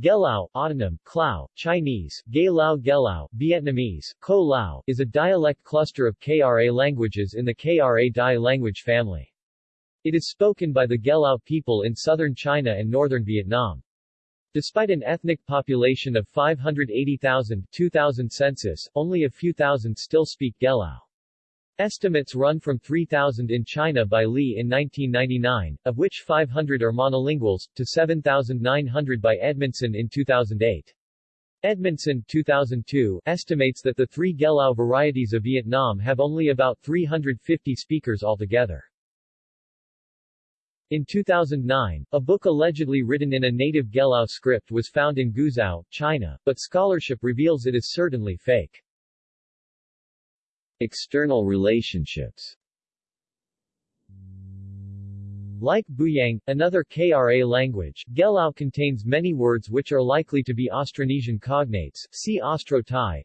Gelao, autonym, Klao, Chinese, Gay Lao Gelao, Vietnamese, Ko Lao, is a dialect cluster of Kra languages in the Kra Dai language family. It is spoken by the Gelao people in southern China and northern Vietnam. Despite an ethnic population of 580,000 2000 census, only a few thousand still speak Gelao. Estimates run from 3,000 in China by Li in 1999, of which 500 are monolinguals, to 7,900 by Edmondson in 2008. Edmondson 2002 estimates that the three Gelao varieties of Vietnam have only about 350 speakers altogether. In 2009, a book allegedly written in a native Gelao script was found in Guizhou, China, but scholarship reveals it is certainly fake. External relationships Like Buyang, another Kra language, Gelao contains many words which are likely to be Austronesian cognates, see Austro-Thai.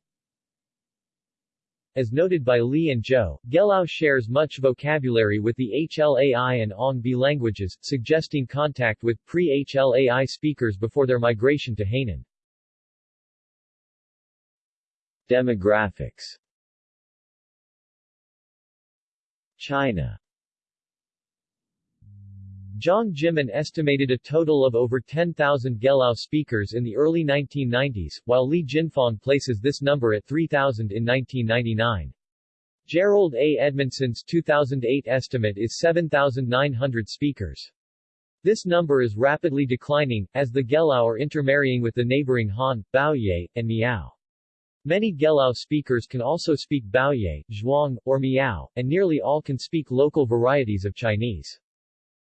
As noted by Li and Zhou, Gelao shares much vocabulary with the HLAI and Ong Be languages, suggesting contact with pre-HLAI speakers before their migration to Hainan. Demographics China Jiang Jimin estimated a total of over 10,000 Gelao speakers in the early 1990s, while Li Jinfang places this number at 3,000 in 1999. Jerold A. Edmondson's 2008 estimate is 7,900 speakers. This number is rapidly declining, as the Gelao are intermarrying with the neighboring Han, Baoye, and Miao. Many Gelao speakers can also speak Baoye, Zhuang, or Miao, and nearly all can speak local varieties of Chinese.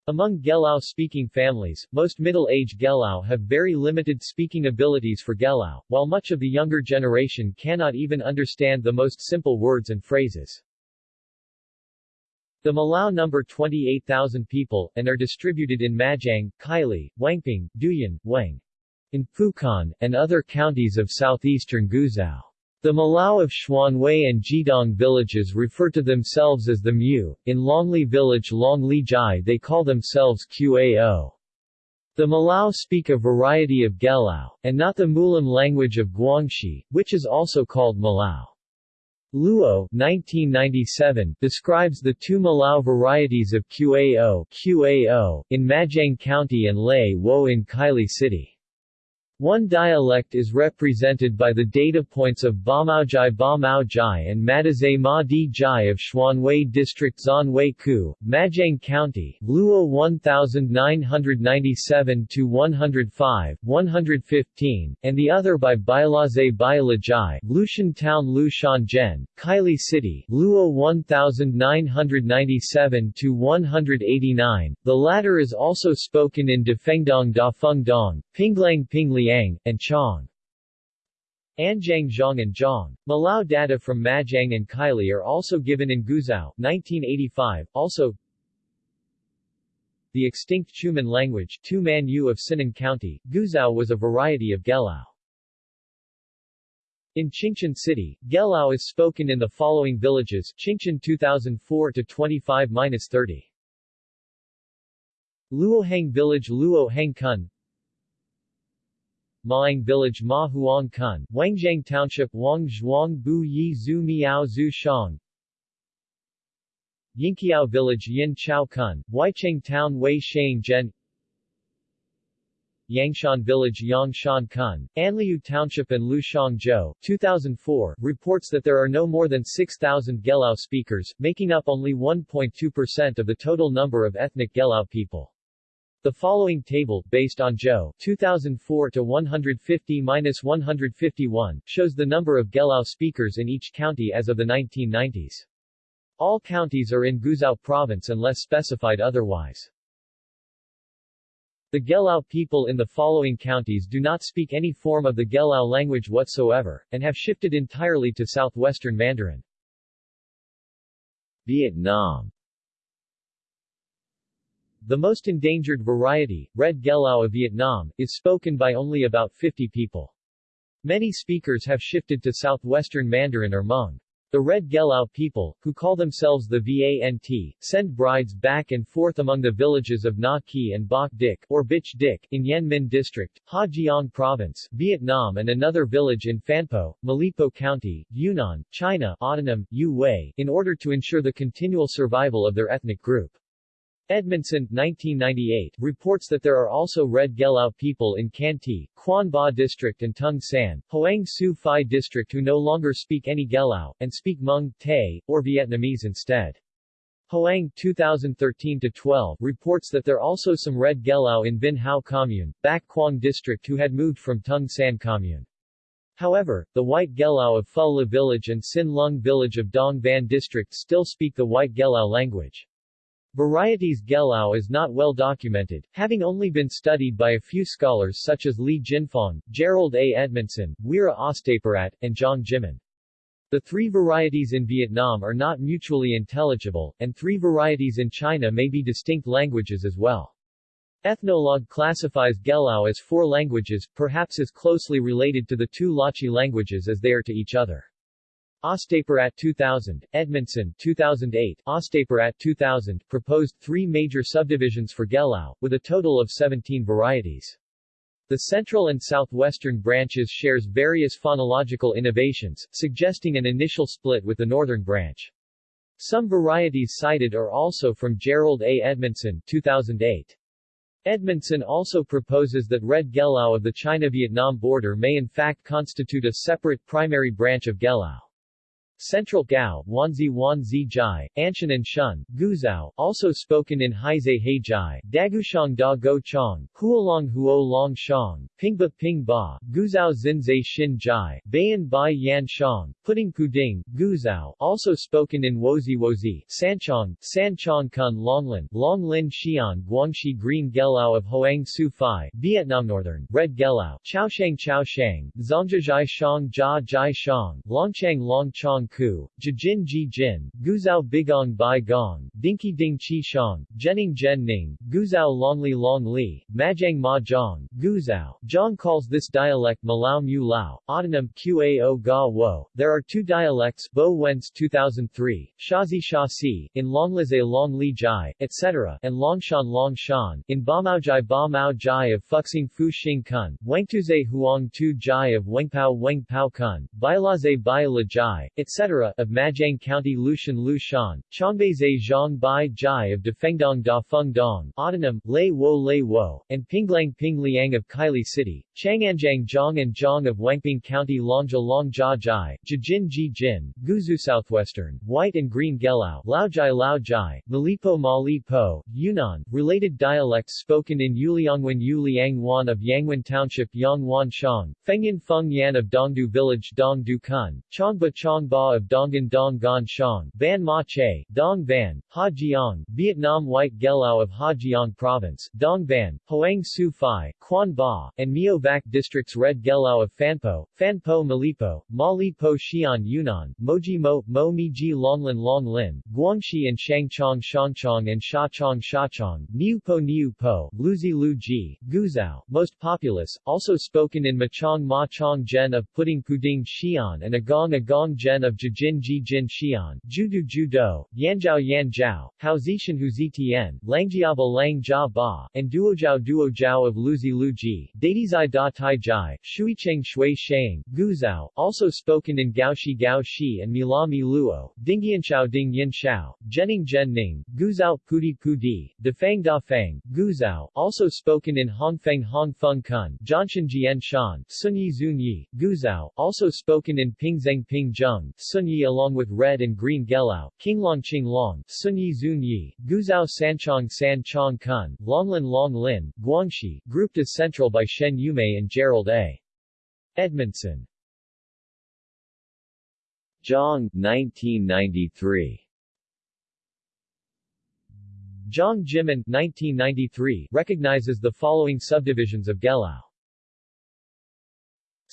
Among Gelao-speaking families, most middle-age Gelao have very limited speaking abilities for Gelao, while much of the younger generation cannot even understand the most simple words and phrases. The Malao number 28,000 people, and are distributed in Majang, Kaili, Wangping, Duyan, Wang, in Fukan, and other counties of southeastern Guizhou. The Malao of Xuanwei and Jidong villages refer to themselves as the Mu, in Longli village Longli Jai they call themselves Qao. The Malao speak a variety of Gelao, and not the Mulam language of Guangxi, which is also called Malao. Luo 1997 describes the two Malao varieties of Qao, Qao in Majang County and Lei Wo in Kaili City. One dialect is represented by the data points of Bamaojai Bamaojai and Madazay Ma Di Jai of Xuanwei District Zanwei Ku, Majang County, Luo 1997-105, 115, and the other by Bailazay Bailajai, Lushan Town Lushan Zhen, Kaili City, Luo 1997-189, the latter is also spoken in Defengdong Da Fengdong, Pinglang Pingliang Yang, and Chong. Anjiang Zhang and Zhang. Malao data from Majang and Kaili are also given in Guizhou 1985, also the extinct Chuman language Man Yu of Sinan County, Guizhou was a variety of Gelao. In Qingzhen City, Gelao is spoken in the following villages Qingzhen 2004-25-30 Luohang Village Luohang Kun Maang Village Ma Huang Kun, Wangjiang Township Wang Zhuang Bu Yi Zhu Miao Zhu Shang Yinqiao Village Yin Chao Kun, Weicheng Town Wei Shang Zhen Yangshan Village Yangshan Kun, Anliu Township and Lushang Zhou, 2004, reports that there are no more than 6,000 Gelao speakers, making up only 1.2% of the total number of ethnic Gelao people. The following table, based on Joe 2004 to 150-151, shows the number of Gelao speakers in each county as of the 1990s. All counties are in Guizhou province unless specified otherwise. The Gelao people in the following counties do not speak any form of the Gelao language whatsoever, and have shifted entirely to southwestern Mandarin. Vietnam the most endangered variety, Red Gelao of Vietnam, is spoken by only about 50 people. Many speakers have shifted to southwestern Mandarin or Hmong. The Red Gelao people, who call themselves the VANT, send brides back and forth among the villages of Na Ki and Bok Dik, or Bich Dik, in Yen Minh District, Ha Giang Province, Vietnam and another village in Phan Po, Malipo County, Yunnan, China autonym, Yu Wei, in order to ensure the continual survival of their ethnic group. Edmondson, 1998, reports that there are also Red Gelao people in Can Thi, Quan Ba District and Tung San, Hoang Su Phi District who no longer speak any Gelao, and speak Hmong, Tay, or Vietnamese instead. Hoang 2013-12 reports that there are also some Red Gelao in Vinh Hao Commune, Bac Quang District who had moved from Tung San Commune. However, the White Gelao of Phu La Village and Sin Lung Village of Dong Van District still speak the White Gelao language. Varieties Gelao is not well documented, having only been studied by a few scholars such as Li Jinfang, Jerold A. Edmondson, Weera Ostapirat, and Zhang Jimin. The three varieties in Vietnam are not mutually intelligible, and three varieties in China may be distinct languages as well. Ethnologue classifies Gelao as four languages, perhaps as closely related to the two Lachi languages as they are to each other. Ostapirat 2000, Edmondson 2008, Ostapirat 2000 proposed three major subdivisions for Gelao, with a total of 17 varieties. The central and southwestern branches shares various phonological innovations, suggesting an initial split with the northern branch. Some varieties cited are also from Jerold A. Edmondson 2008. Edmondson also proposes that Red Gelao of the China-Vietnam border may in fact constitute a separate primary branch of Gelao. Central Gao, Wanzi Wanzi Jai, Anshan and Shun, Guizhou, also spoken in Heizei He Jai, Dagushang Da Go Chong, Huolong Huo Long Shang, Pingba Ping Ba, Guizhou Zinzei Shin Jai, Bayan Bai Yan Shang, Pudding Puding, Guizhou, also spoken in Wozi Wozi, Sanchong, Sanchong Kun Longlin, Long Lin Xian Guangxi Green Gelao of Hoang Su Phi, Vietnam Northern, Red Gelao, Chaoshang Chaoshang, Zhongjia Shang Jia Jai Shang, Longchang Long Chong Ku, Jijin Ji Jin, Guizhou Bigong Bai Gong, Dinky Ding Chi Shang, Jening Jen Ning, Guizhou Longli Long Li, Majang Ma Zhang, Guizhou. Zhang calls this dialect Malao Mu Lao, autonym Qao Ga Wo. There are two dialects Bo Wen's 2003, Shazi Sha Si, in Longlize Long Li Jai, etc., and Longshan Long Shan, in Ba Mao Jai of Fuxing Fu Xing Kun, Wengtuze Huang Tu Jai of Wengpao Wengpao Kun, Bailaze Bai La Jai, etc of Majang County Lushan Lu Shan, Chongbeize Zhang Bai Jai of Defengdong Da Feng Dong, autonym, Lei Wo Lei Wo, and Pinglang Ping Liang of Kaili City, Changanjiang Zhang and Zhang of Wangping County Longja Long Jia Jai, Jijin Ji Jin, Guzu Southwestern, White and Green Gelao, Laojai Lao Jai, Malipo Mali Po, Yunnan, related dialects spoken in Yuliangwan Yuliang Wan of Yangwan Township Yangwan Shang, Fengyan Feng Yan of Dongdu Village Dongdu Kun, Chongba Chongba of Dongan Dong Gan Shang, Ban Ma Che, Dong Van, Ha Giang, Vietnam White Gelao of Ha Province, Dong Van, Hoang Su Phi, Quan Ba, and Mio Vac Districts Red Gelao of Phan Po, Phan Po Malipo, Ma Li Po Xian Yunnan, Moji Mo, Mo Mi Ji Longlin Long Lin, Guangxi and Shangchong Shangchong and Shachong Shachong, Niu Po Niu Po, Luzi Lu Ji, Guizhou, most populous, also spoken in Machong Ma Chong Gen of Pudding Puding Xian and Agong Agong Gen of Jijin Jijin Xian, Judu Judo, Yanjiao Yanjiao, Haozishan Huzitian, Langjiaba Lang Jia Ba, and Duojiao Duojiao of Luzi Lu Ji, Dadizai Da Tai Jai, Shuicheng Shui Shang, Guizhou, also spoken in Gaoshi Gaoshi and Mila Luo, Dingyanshao Ding Yin Shao, Jening Jen Ning, Guizhou Pudi Pudi, Defang Da Fang, Guizhou, also spoken in Hongfeng Hong Feng Kun, Jianshan Jian Shan, Sunyi Zunyi, Guizhou, also spoken in Pingzeng Ping Zunyi along with Red and Green Gelao, Qinglong Qinglong, Sunyi Zunyi, Guizhou Sanchong San Chong Kun, Longlin Long Lin, Guangxi, grouped as central by Shen Yumei and Jerold A. Edmondson. Zhang 1993 Zhang Jimin 1993 recognizes the following subdivisions of Gelao.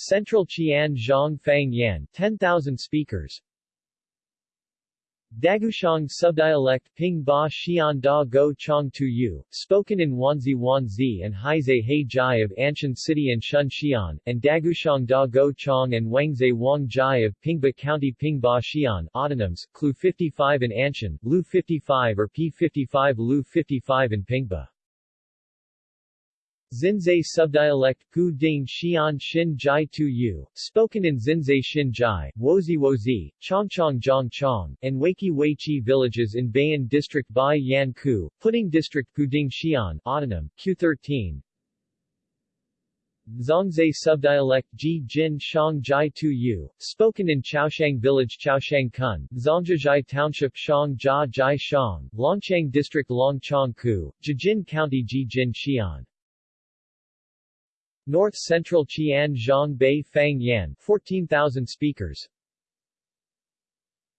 Central Qian Zhang Fang Yan 10,000 speakers Dagushang subdialect Ping Ba Xian Da Go Chong Tu Yu, spoken in Wanzi Wanzi and Haizhe He Jai of Anshan City and Shun Xian, and Dagushang Da Go Chong and Wangzhe Wang Jai of Pingba County Ping Ba Xian, autonyms, Clu 55 in Anshan, Lu 55 or P55 Lu 55 in Pingba. Xinzai subdialect Gu Ding Xian Xin Jai Tu Yu, spoken in Xinzai Xin Jai, Wozi Wozi, Chongchong Zhong Chong, and Wei Weiqi villages in Bayan District Bai Yan Ku, Puting District Ding Xian, autonym, Q13, Zhongzai subdialect Ji Jin Shang Jai Tu Yu, spoken in Chaoshang Village Chaoshang Kun, Zhongjia Township Shang Jia Jai Shang, Longchang District Longchang Ku, Jijin County Ji Jin Xian. North Central Qian Zhang Bei Fang Yan 14,000 speakers.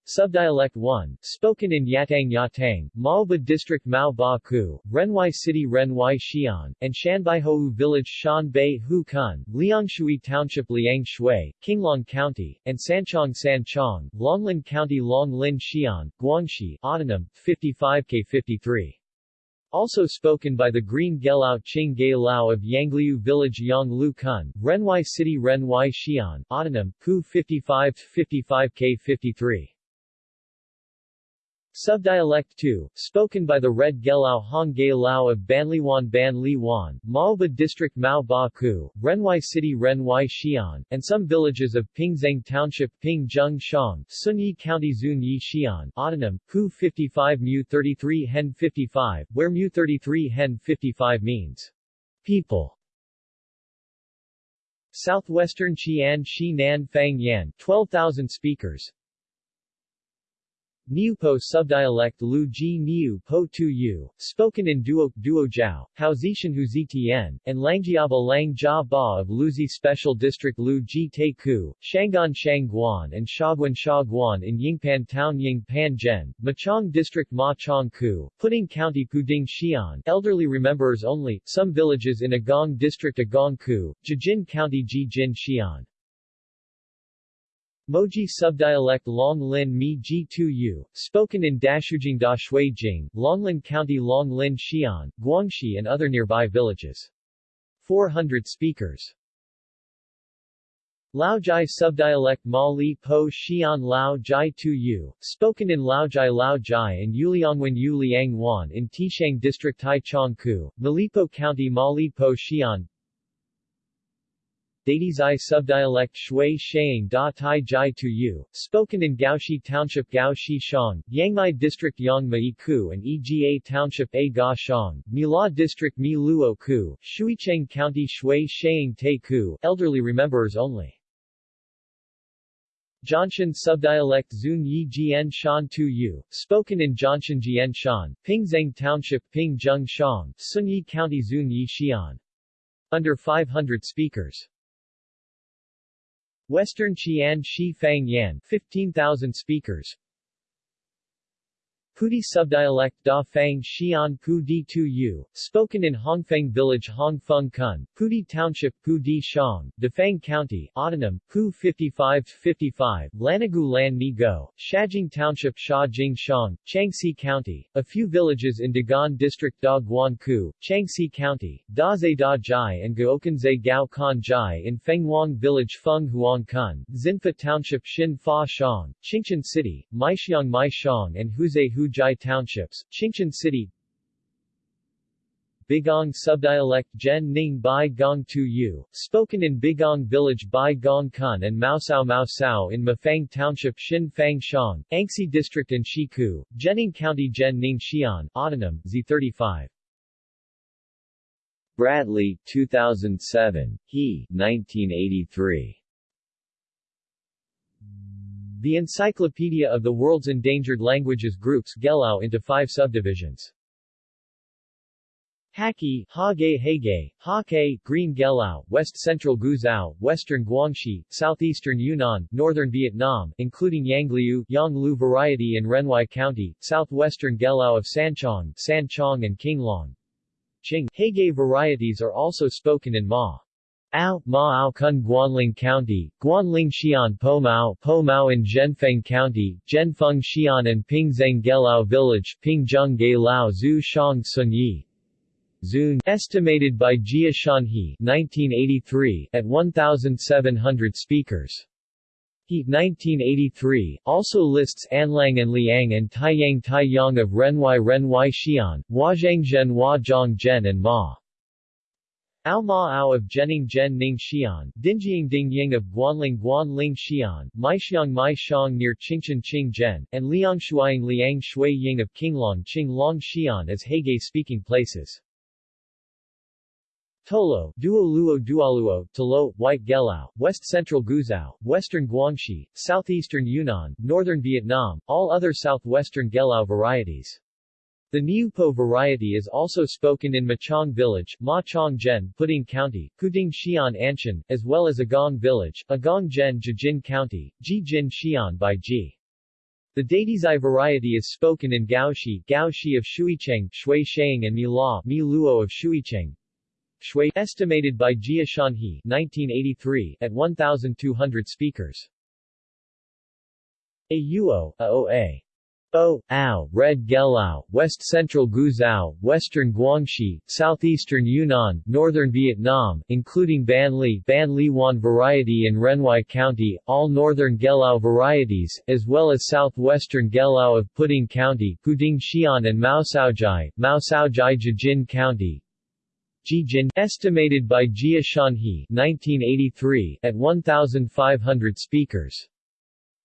Subdialect 1, spoken in Yatang Yatang, Maoba District Mao Ba Ku, Renhuai City Renhuai Xian, and Shanbaihou Village Shan Bei Hu Kun, Liangshui Township Liang Shui, Qinglong County, and Sanchong Sanchong, Longlin County Longlin Xian, Guangxi, autonym, 55K53 also spoken by the Green Gelao Qing Gai Lao of Yangliu Village Yanglu Kun, Renhuai City Renhuai Xian, autonym, Ku 55-55K53. Subdialect 2, spoken by the Red Gelao Hong Gai Lao of Banliwan Ban Li Wan, Maoba District Mao Ba Ku, Renhuai City Renhuai Xian, and some villages of Pingzeng Township Ping Zheng Shang, Zunyi County Zun Yi Xian, autonym, Ku 55 Mu 33 Hen 55, where Mu 33 Hen 55 means people. Southwestern Qian Shi Nan Fang Yan, 12,000 speakers, Niupo subdialect Lu Ji Niu Po Tu Yu, spoken in Duo, Duo Jiao, Haozishan Hu Zitian, and Langjiaba Lang Jia Ba of Luzi Special District Lu Ji Te Ku, Shangan Shangguan and Shaguan Shaguan in Yingpan Town Yingpan Zhen, Machang District Ma Chong Ku, Puting County Puding Xian, elderly rememberers only, some villages in Agong District Agong Ku, Jijin County Jijin Xian. Moji subdialect Long Lin Mi Ji Tu Yu, spoken in Dashujing Da Jing, Longlin County Long Lin Xian, Guangxi and other nearby villages. 400 speakers. Laojai subdialect Ma Li Po Xian Lao Jai Tu Yu, spoken in Laojai Lao Jai and Yuliangwen Yu Liang Wan in Tishang District Tai Chong Ku, Malipo County Ma Li Po Xian, Dadizai subdialect Shui Shang Da Tai Jai Tu Yu, spoken in Gaoxi Township Gaoxi Shang, Yangmai District Yangmai Ku and Ega Township A Ga Shang, Mila District Mi Luo Ku, Shuicheng County Shui Shang Te Ku, elderly rememberers only. Jianshan subdialect Zun Yi Jian Shan Tu Yu, spoken in Jianshan Jian Shan, Pingzeng Township Ping Zheng Shang, Zunyi County Zun Yi Xian. Under 500 speakers. Western Qian Shi Fang Yan 15,000 speakers Pudi subdialect Da Fang Xian Pu Di Tu Yu, spoken in Hongfeng Village Hongfeng Kun, Pudi Township Pu Di Shang, Defang County, autonym, Pu 55-55, Lanagu Lan Ni Go, Shajing Township Sha Jing Shang, Changxi County, a few villages in Dagan District Da Guan Ku, Changxi County, Da Zai Da Jai and Gaokanzai Gao Kan Jai in Fenghuang Village Feng Huang Kun, Xinfa Township Xin Fa Shang, Qingzhen City, Maixiang Mai Shang and Huzai Hu Jai Townships, Qingzhen City Bigong subdialect Zhen Ning Bai Gong Tu Yu, spoken in Bigong Village Bai Gong Kun and Maosao Maosao in Mafang Township Xin Fang Shang, Anxi District in Shiku, Zhenning County Zhen Ning Xian, autonym, Z35. Bradley, 2007, he, 1983. The Encyclopedia of the World's Endangered Languages groups Gelao into five subdivisions. Haki, Hage Hege, Hake, Green Gelao, West Central Guizhou, Western Guangxi, Southeastern Yunnan, Northern Vietnam, including Yangliu, Yanglu variety in Renhuai County, Southwestern Gelao of Sanchong, Sanchong and Qinglong. Qing, Hege varieties are also spoken in Ma. Ao, Ma Ao Kun Guanling County, Guanling Xi'an Po Mao, Po Mao in Zhenfeng County, Zhenfeng Xi'an and Pingzheng Gelao Village, Pingzheng Ge Lao Zhu Shang Sun Yi. Zun, estimated by Jia Shanhe 1983 at 1,700 speakers. He 1983 also lists Anlang and Liang and Taiyang Taiyang of Renhuai Renhuai Xi'an, Huazhangjhen Huazhangzhen and Ma. Ao Ma Ao of Zhenning Zhen Ning Xi'an, Dinjiang Ding Ying of Guanling Guanling Xi'an, Maixiang Mai Xiang near Qingchen Qingzhen, and Liang Shuang Liang Shui Ying of Qinglong Qinglong Xi'an as Heige-speaking places. Tolo, Duoluo Dualuo, Tolo, White Gelao, West Central Guizhou, Western Guangxi, Southeastern Yunnan, Northern Vietnam, all other southwestern Gelao varieties. The Niupo variety is also spoken in Machang Village, Ma Chong Zhen, Puding County, Kuding Xi'an Anshan, as well as Agong Village, Agong Zhen Jijin County, Jijin Xi'an by Ji. The Dadizai variety is spoken in Gaoxi, Gaoxi of Shuicheng, Shui Shang and Mila, Mi Luo of Shuicheng. Shui, estimated by Jia Shanhe 1983 at 1,200 speakers. Auo, Aoa. O, Ao, Red Gelao, West Central Guizhou, Western Guangxi, Southeastern Yunnan, Northern Vietnam, including Ban Li, Ban Li Wan variety in Renhuai County, all Northern Gelao varieties, as well as Southwestern Gelao of Puding County, Puding Xi'an and Mao Saojai, Mao Saojai Jijin County, Jijin, estimated by Jia Shanhe 1983 at 1,500 speakers.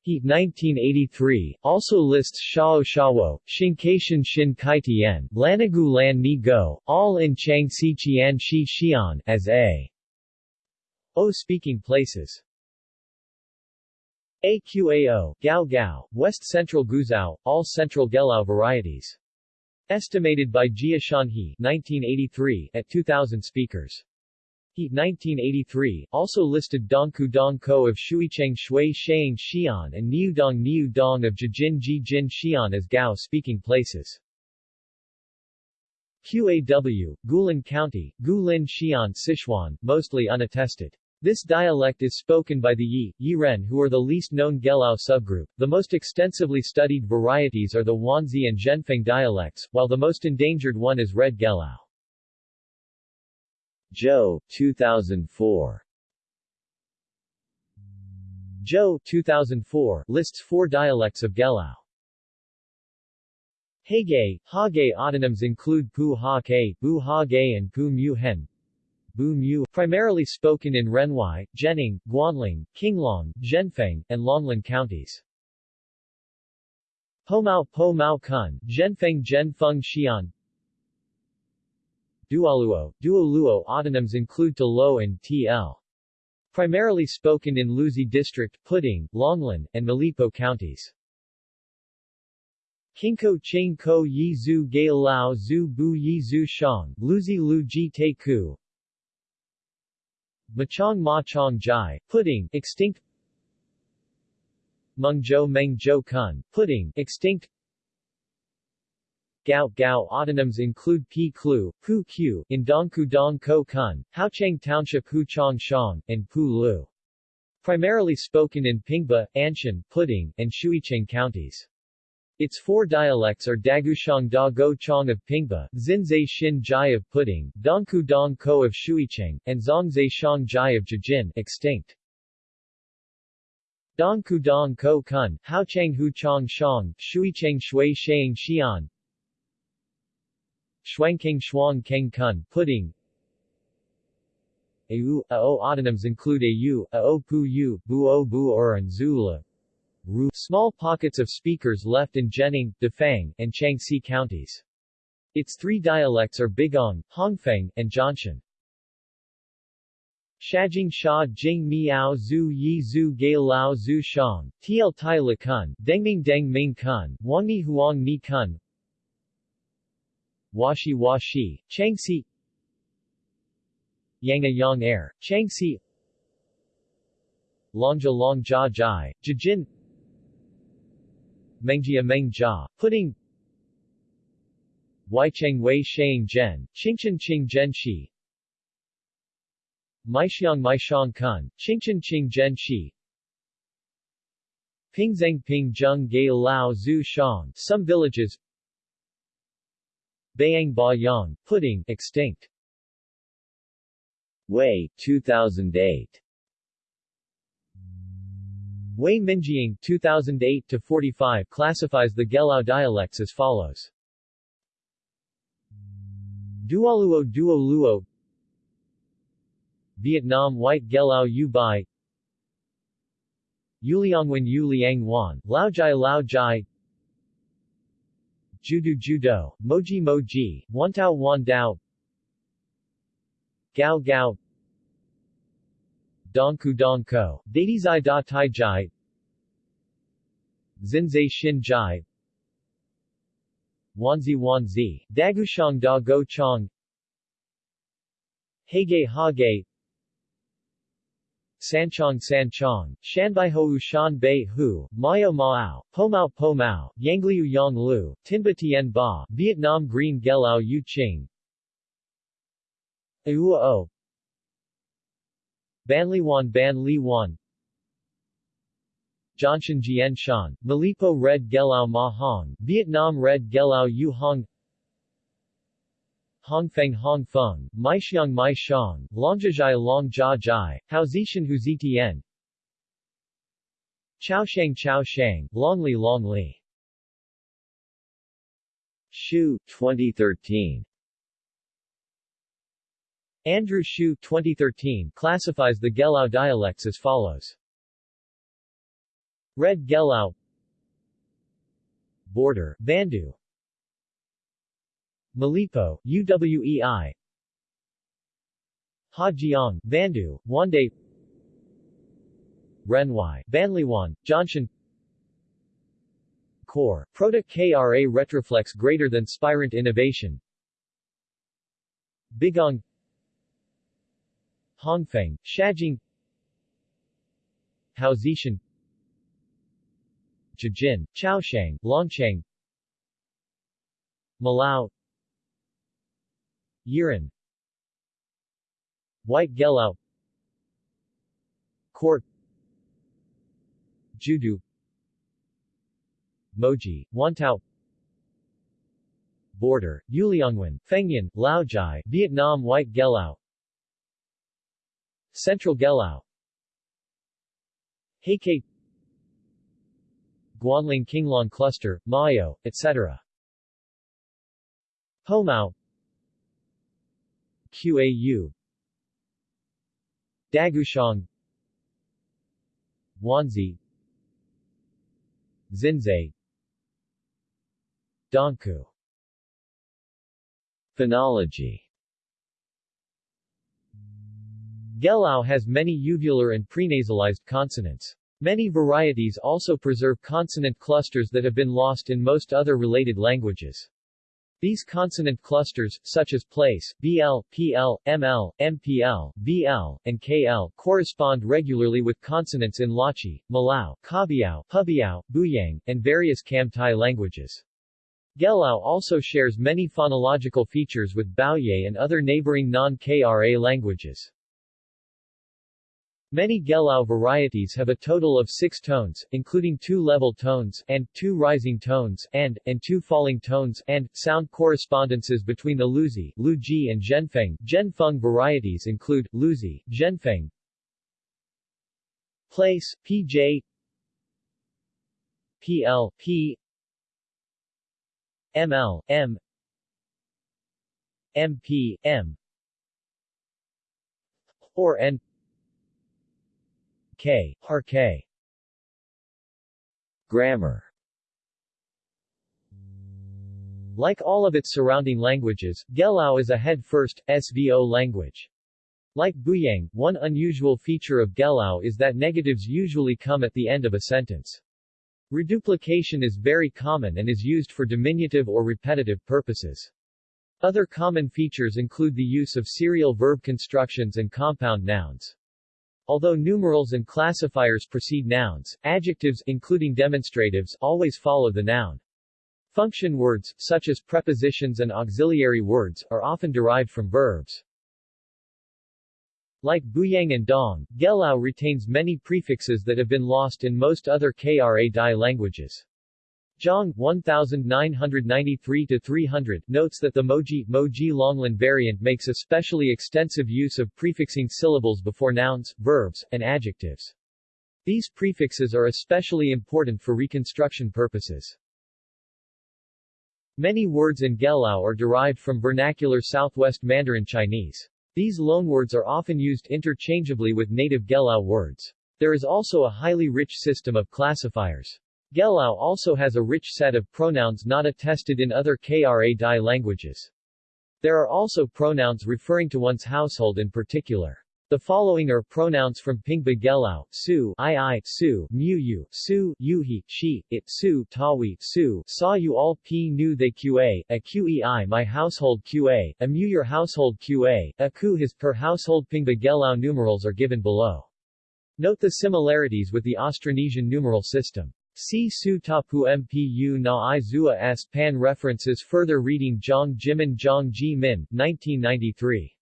He 1983 also lists Shao Shawo, Xinkaishan Xin Kaitian, Lanagu Lan Ni Go, all in Changxi Qian Shi Xian as a O speaking places. AQAO, Gao Gao, West Central Guizhou, all Central Gelao varieties. Estimated by Jia Shanhe 1983 at 2,000 speakers. He 1983 also listed Dongku Dongko of Shuicheng Shui Shang Xi'an and Niudong Niu Dong of Jijin Jijin Xi'an as Gao speaking places. QAW, Guilin County, Gulin Xi'an Sichuan, mostly unattested. This dialect is spoken by the Yi, Yiren who are the least known Gelao subgroup. The most extensively studied varieties are the Wanzi and Zhenfeng dialects, while the most endangered one is Red Gelao. Zhou, 2004 Zhou 2004 lists four dialects of Gelao. Heige, Hage autonyms include Pu Ha Ke, Bu Ha Ge and Pu Mu Hen. Bu Mu, primarily spoken in Renhuai, Zhenning, Guanling, Qinglong, Zhenfeng, and Longlin counties. Po Mao Po Mao Kun, Zhenfeng Zhenfeng Xi'an, Dualuo, Duoluo autonyms include to Lo and TL. Primarily spoken in Luzi District, Puding, Longlin, and Malipo counties. Kinko Ching Ko Yi Zhu Ge Lao Zhu Bu Yi Zhu Shang, Luzi Lu Ji Te Ku. Machang Ma Chong Jai, Puding, extinct Mengzhou Meng Zhou Kun, Puding, extinct Gao Gao autonyms include P. Klu, Pu Q, in Dongku Dong Ko Kun, Haocheng Township Hu Chong Shang, and Pu Lu. Primarily spoken in Pingba, Anshan, Puding, and Shuicheng counties. Its four dialects are Dagushang Da Go Chong of Pingba, Xinzai Xin Jai of Puding, Dongku Dong Ko of Shuicheng, and Zongzai Shang Jai of Jijin, extinct. Dongku Dong Ko Kun, Haocheng Hu Chong Shang, Shuicheng Shui Xian, Shuangking Shuang Keng Kun, Puding Au, Ao autonyms include Au, Ao Pu Yu, Buo Bu and Zula. Ru, small pockets of speakers left in Zhenning, Dafang, and Changxi counties. Its three dialects are Bigong, Hongfeng, and Zhongshan. Shajing Sha Jing Miao Zhu Yi Zhu Ge Lao Zhu Shang, Tiel Tai Le Kun, Dengming Deng Ming Kun, Wangni Huang Ni Kun, Washi Washi, Changxi. Yanga Yang Air, Changxi. Longjia Longjia Jai, Jijin. Mengjia Mengjia, Puding Waicheng Wei Shang Zhen, Qingzhen Qing Zhen Shi. Maixiang Maixiang Kun, Qingzhen Qing Zhen Shi, Pingzeng Ping Zheng Lao Zhu Shang, some villages Bayang Ba Yang, Puding, extinct. Wei, 2008. Wei Minjiang 2008-45 classifies the Gelao dialects as follows. Duoluo Duo Luo Vietnam White Gelao U Bai Yuliangwen Yu Liang Wan, Laojai Lao Jai Judo Judo, Moji Moji, Wantao Wan Dao Gao Gao Dongku Dongko, Dadizai Da Tai Jai Zinzai Shin Jai Wanzi Wanzi, Dagushang Da Go Chong Hage Hage Sanchong Sanchong, Shanbaihou Shan Bei Hu, Mao Mao, Pomao Pomao, Yangliu Yang Lu, Tinba Tien Ba, Vietnam Green Gelao Yu Ching, Aua O, Banliwan Ban Li Wan, Jianshan Jian Shan, Malipo Red Gelao Ma Hong, Vietnam Red Gelao Yu Hong, Hongfeng Hongfeng, Maixiang Maixiang, Longjia Long Jia Jai, Haozishan Huzitian, Chaoshang Chaoshang, Longli Longli. Hsiu, 2013. Andrew Hsiu 2013 classifies the Gelao dialects as follows. Red Gelao Border, Bandu Malipo, UWEI Hajiang, Bandu, Wande. Renhuai, Banliwan, Jianshan Core, Proto KRA Retroflex greater than Spirant Innovation. Bigong Hongfeng, Shajing. Haozishan. Jijin, Chaoshang, Longchang Malau Yiran. White Gelao. Court. Judu Moji, Wantao. Border, Yuliangwen, Fengyan, Laojai, Vietnam White Gelao. Central Gelao. Heike Guanling Qinglong Cluster, Mayo, etc. Pomao QAU. Dagushang. Wanzi. Zinzai. Dongku. Phonology. Gelao has many uvular and prenasalized consonants. Many varieties also preserve consonant clusters that have been lost in most other related languages. These consonant clusters, such as place, BL, PL, ML, MPL, BL, and KL, correspond regularly with consonants in Lachi, Malau, Kabiao, Hubiao, Buyang, and various Kam-Tai languages. Gelao also shares many phonological features with Baoye and other neighboring non-KRA languages. Many Gelao varieties have a total of six tones, including two level tones, and, two rising tones, and, and two falling tones, and, sound correspondences between the Luzi, Luji and Zhenfeng, Zhenfeng varieties include, Luzi, Zhenfeng, Place, PJ, PL, P, ML, M, MP, M, or N, K, Har K. Grammar Like all of its surrounding languages, Gelao is a head-first, SVO language. Like Buyang, one unusual feature of Gelao is that negatives usually come at the end of a sentence. Reduplication is very common and is used for diminutive or repetitive purposes. Other common features include the use of serial verb constructions and compound nouns. Although numerals and classifiers precede nouns, adjectives including demonstratives always follow the noun. Function words, such as prepositions and auxiliary words, are often derived from verbs. Like Buyang and Dong, Gelao retains many prefixes that have been lost in most other Kra Dai languages. Zhang 1993-300 notes that the Moji, Moji Longlan variant makes especially extensive use of prefixing syllables before nouns, verbs, and adjectives. These prefixes are especially important for reconstruction purposes. Many words in Gelao are derived from vernacular Southwest Mandarin Chinese. These loanwords are often used interchangeably with native Gelao words. There is also a highly rich system of classifiers. Gelao also has a rich set of pronouns not attested in other Kra Dai languages. There are also pronouns referring to one's household in particular. The following are pronouns from Pingba Gelao, su, i i, su, mu yu, su, yuhi, she, it, su, tawi, su, saw you all p nu they qa, a qei my household qa, a mu your household qa, a ku his per household Pingba Gelao numerals are given below. Note the similarities with the Austronesian numeral system. See Su Tapu Mpu Na I Zua S. Pan References Further reading Zhang Jimin Zhang Ji Min, 1993.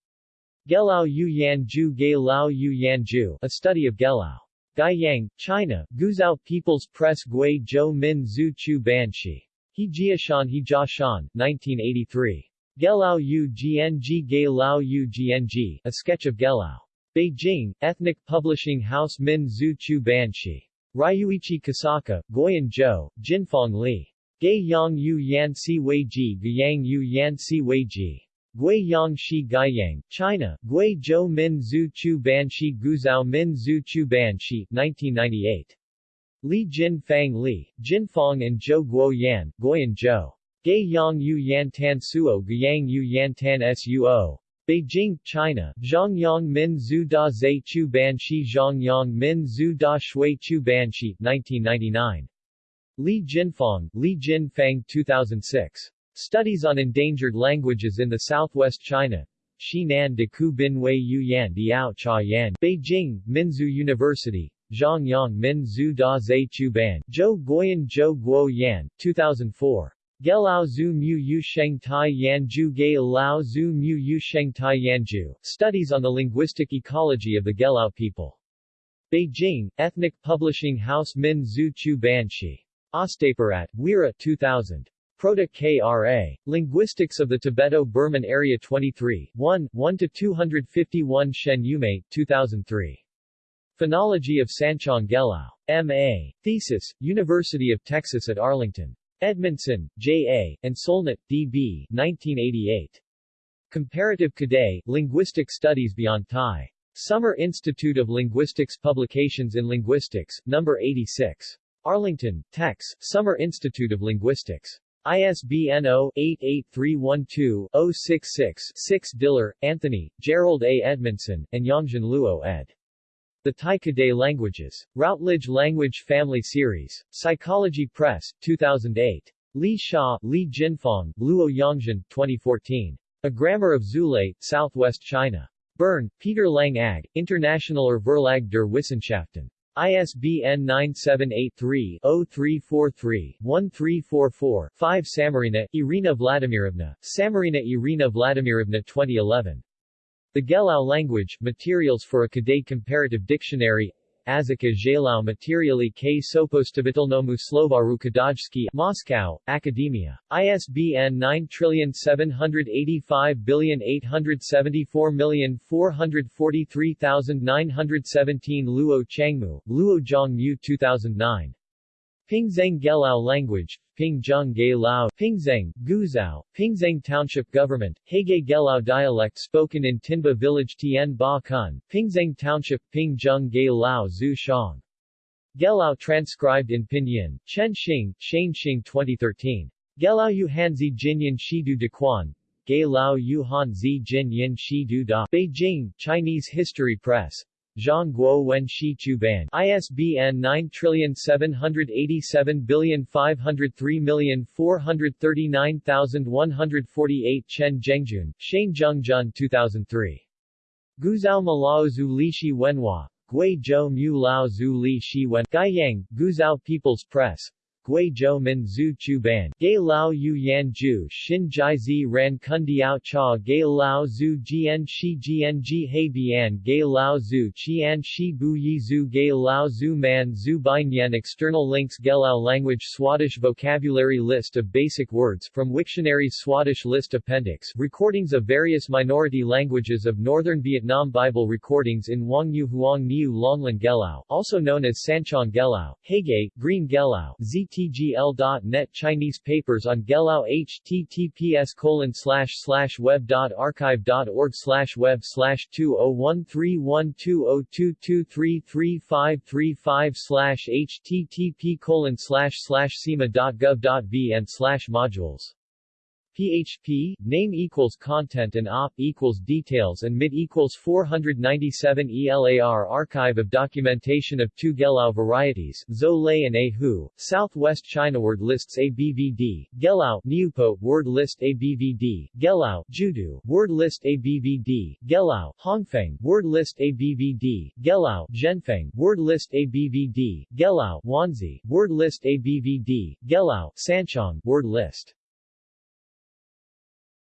Gelao Yu Yan Ju Ge Lao Yu Yan Ju, A Study of Gelao. Guiyang, China, Guizhou People's Press Gui Zhou Min Zhu Chu Banshi. He Jiashan He Jiashan, 1983. Gelao Yu Gng Ge Lao Yu Gng, A Sketch of Gelao. Beijing, Ethnic Publishing House Min Zhu Chu Banshi. Ryuichi Kosaka, Guoyan Zhou, Jinfeng Li. Gei Yang Yu Yan Si Wei Ji Guiyang Yu Yan Si Wei Ji. Gui Yang Shi Gaiyang, China, Gui Zhou Min Zhu Chu Ban Shi Guzhou Min Zhu Chu Ban Shi, 1998. Li Jin Fang Li, Jinfeng and Zhou Guo Yan, Guoyan Zhou. Gei Yang Yu Yan Tan Suo Guiyang Yu Yan Tan Suo. Beijing, China, Zhongyang Min Zhu Da Zhe Chu Ban Shi Zhongyang Min Zhu Da Shui Chu Ban Shi, 1999. Li Jinfang, Li Jinfang 2006. Studies on Endangered Languages in the Southwest China. Xinan de Ku Bin Wei Yu Yan Diao Cha Yan. Beijing, Minzu University. Zhongyang Min Zhu Da Zhe Chu Ban. Zhou Guoyan Zhou Guo Yan, 2004. Gelao Zhu Mu Yu Sheng Tai Yanju Ge Lao Zhu Mu Yu Sheng Tai Yanju. Studies on the Linguistic Ecology of the Gelao People. Beijing, Ethnic Publishing House Min Zhu Chu Banshi. Ostapirat, Weera 2000. Proto-KRA. Linguistics of the Tibeto-Burman Area 23, 1, 1-251 Shen Yumei, 2003. Phonology of Sanchong Gelao. M.A. Thesis, University of Texas at Arlington. Edmondson, J.A., and Solnit, D.B., 1988. Comparative Kadai, Linguistic Studies Beyond Thai. Summer Institute of Linguistics Publications in Linguistics, No. 86. Arlington, Tex, Summer Institute of Linguistics. ISBN 0-88312-066-6 Diller, Anthony, Jerold A. Edmondson, and Yongjin Luo ed. The Tai Kadai Languages. Routledge Language Family Series. Psychology Press, 2008. Li Sha, Li Jinfeng, Luo Yongjin, 2014. A Grammar of Zulu, Southwest China. Bern, Peter Lang Ag, Internationaler Verlag der Wissenschaften. ISBN 978-3-0343-1344-5 Samarina, Irina Vladimirovna, Samarina Irina Vladimirovna 2011. The Gelao Language, Materials for a Kadai Comparative Dictionary Azika Zhelao Materiali k Sopostavitelnomu Slovaru Kadajski Moscow, Academia. ISBN 9785874443917 Luo Changmu, Luo Zhongmu 2009. Pingzheng Gelao Language, Pingzheng Ge Lao, Pingzheng, Guizhou, Township Government, Hege Gelao dialect spoken in Tinba Village Tien Ba Kun, Township, Pingzheng Ge Lao Zhu Shang. Gelao transcribed in Pinyin, Chen Xing, Shane Xing 2013. Gelao Yu Hanzi Jinyan Shidu Dequan, Ge Lao Yu Han Zi Jin Yin Shidu Da, Beijing, Chinese History Press, Zhang Guo Wen Shi Chu Ban ISBN 9787503439148 Chen Zhengjun, Shane Zhengjun 2003. Guizhou Malao Li Shi Wenhua, Gui Zhou Mu Lao Li Shi Wen People's Press, Gui Min Zhu Chu Ban, Gei Lao Yu Yan Ju Xin Jai Zi Ran Kundiao Cha Gei Lao Zhu Jian Shi Jian Ji He Bian Gei Lao Zhu Qian Shi Bu Yi Zhu Gei Lao Zhu Man Zhu Binyan External links Gelao language Swadesh vocabulary list of basic words from Wiktionary's Swadesh list appendix recordings of various minority languages of Northern Vietnam Bible recordings in Wang Yu Huang Niu Longlan Gelao also known as Sanchong Gelao, Hege, Green Gelao, ZTGL.net Chinese papers on Gelao https slash web dot archive dot org slash web slash 2013122233535 slash http colon slash slash sema dot gov dot vn slash modules PHP, name equals content and op equals details and mid equals 497 ELAR Archive of documentation of two Gelao varieties, Zhou Lei and Ahu, Southwest China Word lists ABVD, Gelao, Niupo, word list ABVD, Gelao, Judu, word list ABVD, Gelao, Hongfeng, word list ABVD, Gelao, Zhenfeng, word list ABVD, Gelao, Wanzi, word list ABVD, Gelao, Sanchong, word list